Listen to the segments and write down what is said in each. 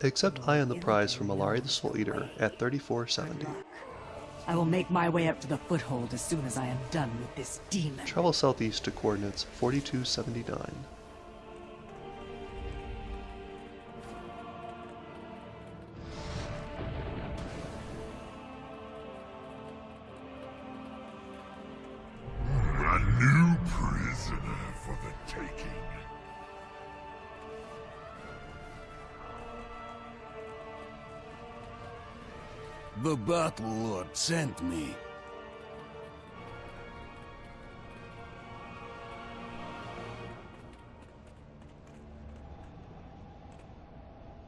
Accept Eye on the prize from Allari the Soul Eater at 3470. I will make my way up to the foothold as soon as I am done with this demon. Travel southeast to coordinates 4279. The Battle Lord sent me.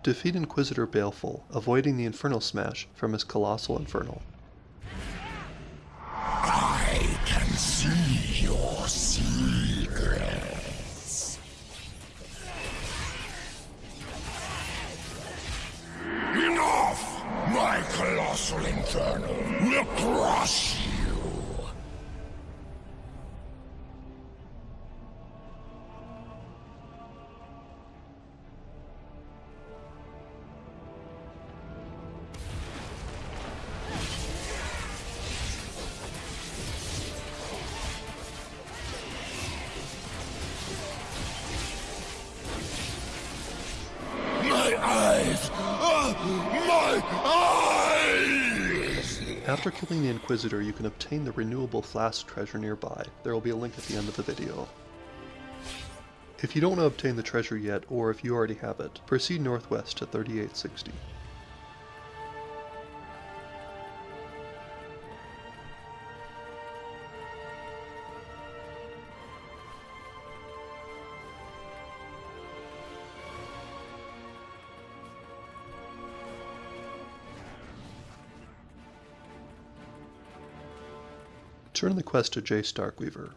Defeat Inquisitor Baleful, avoiding the Infernal Smash from his Colossal Infernal. I can see your secrets. Colossal infernal will crush After killing the Inquisitor, you can obtain the renewable flask treasure nearby. There will be a link at the end of the video. If you don't want to obtain the treasure yet, or if you already have it, proceed northwest to 3860. Turn the quest to Jace Darkweaver.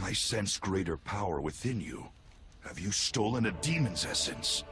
I sense greater power within you. Have you stolen a demon's essence?